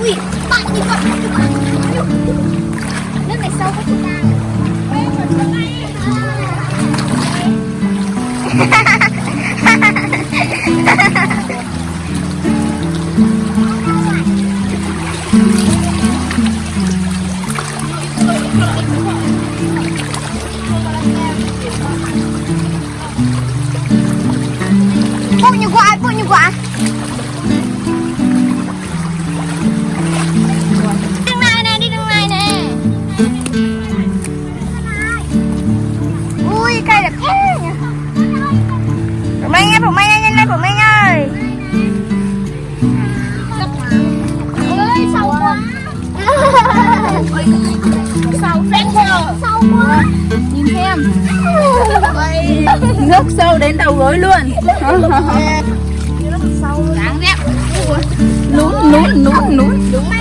Ui, bạn đi con Nước này sâu quá chị ta Punya gua, punya gua. đi cây là thế nhỉ? Phụ Minh ơi, Phụ Minh ơi, nhanh lên Phụ Minh ơi. Ôi, sâu quá. Sâu phép quá. Sâu quá. Nhìn xem Nước sâu đến đầu gối luôn. Nước sâu Đáng ghét Nún, nún, nún, nún